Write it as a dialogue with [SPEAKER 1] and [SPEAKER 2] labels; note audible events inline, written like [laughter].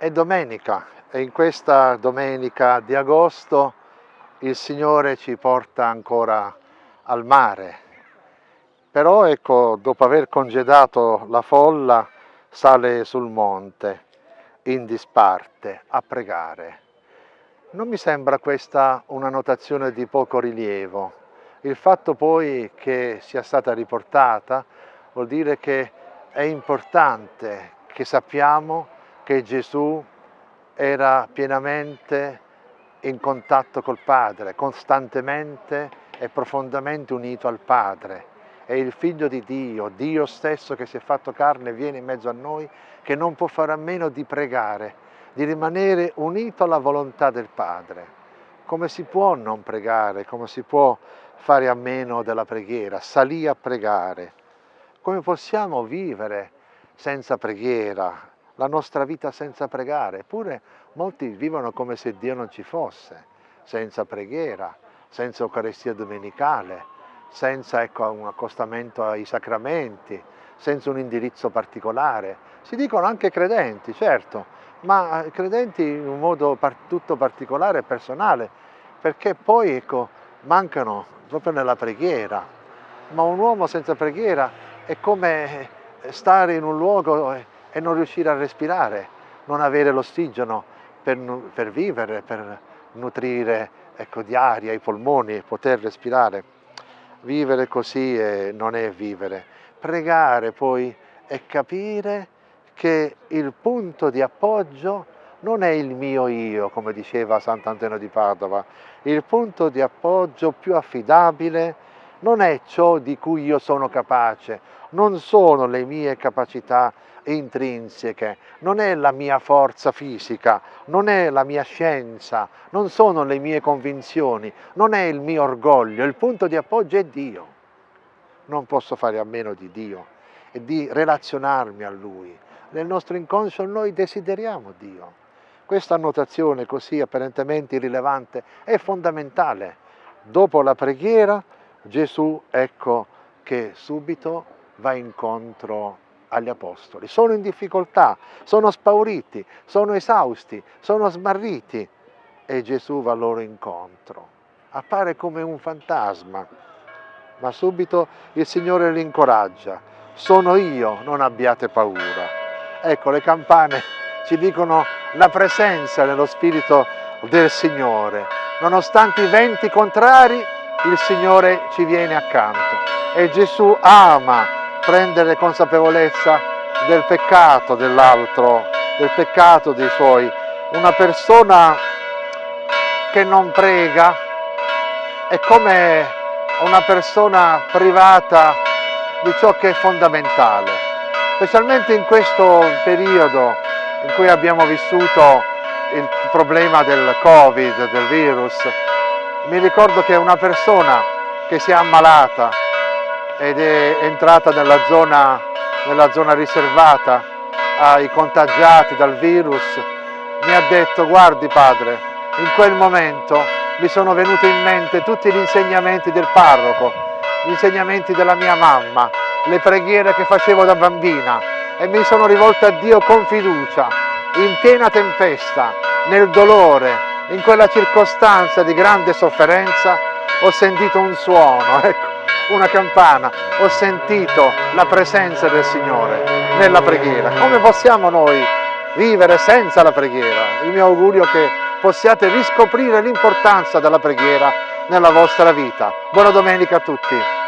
[SPEAKER 1] È domenica e in questa domenica di agosto il Signore ci porta ancora al mare. Però ecco, dopo aver congedato la folla, sale sul monte in disparte a pregare. Non mi sembra questa una notazione di poco rilievo. Il fatto poi che sia stata riportata vuol dire che è importante che sappiamo che Gesù era pienamente in contatto col Padre, costantemente e profondamente unito al Padre. È il Figlio di Dio, Dio stesso che si è fatto carne e viene in mezzo a noi, che non può fare a meno di pregare, di rimanere unito alla volontà del Padre. Come si può non pregare? Come si può fare a meno della preghiera? Salì a pregare. Come possiamo vivere senza preghiera, la nostra vita senza pregare, eppure molti vivono come se Dio non ci fosse, senza preghiera, senza Eucaristia domenicale, senza ecco, un accostamento ai sacramenti, senza un indirizzo particolare. Si dicono anche credenti, certo, ma credenti in un modo tutto particolare e personale, perché poi ecco, mancano proprio nella preghiera. Ma un uomo senza preghiera è come stare in un luogo e non riuscire a respirare, non avere l'ossigeno per, per, vivere, per nutrire ecco, di aria i polmoni poter respirare. Vivere così è, non è vivere. Pregare poi è capire che il punto di appoggio non è il mio io, come diceva Sant'Antonio di Padova, il punto di appoggio più affidabile non è ciò di cui io sono capace, non sono le mie capacità intrinseche, non è la mia forza fisica, non è la mia scienza, non sono le mie convinzioni, non è il mio orgoglio, il punto di appoggio è Dio. Non posso fare a meno di Dio e di relazionarmi a Lui. Nel nostro inconscio noi desideriamo Dio. Questa annotazione così apparentemente irrilevante è fondamentale. Dopo la preghiera Gesù ecco che subito va incontro agli apostoli. Sono in difficoltà, sono spauriti, sono esausti, sono smarriti e Gesù va loro incontro. Appare come un fantasma, ma subito il Signore li incoraggia. Sono io, non abbiate paura. Ecco, le campane ci dicono la presenza nello Spirito del Signore. Nonostante i venti contrari, il Signore ci viene accanto e Gesù ama prendere consapevolezza del peccato dell'altro, del peccato dei suoi. Una persona che non prega è come una persona privata di ciò che è fondamentale, specialmente in questo periodo in cui abbiamo vissuto il problema del Covid, del virus. Mi ricordo che una persona che si è ammalata ed è entrata nella zona, nella zona riservata ai contagiati dal virus, mi ha detto guardi padre, in quel momento mi sono venuti in mente tutti gli insegnamenti del parroco, gli insegnamenti della mia mamma, le preghiere che facevo da bambina e mi sono rivolto a Dio con fiducia, in piena tempesta, nel dolore, in quella circostanza di grande sofferenza, ho sentito un suono, [laughs] ecco, una campana, ho sentito la presenza del Signore nella preghiera. Come possiamo noi vivere senza la preghiera? Il mio augurio è che possiate riscoprire l'importanza della preghiera nella vostra vita. Buona domenica a tutti!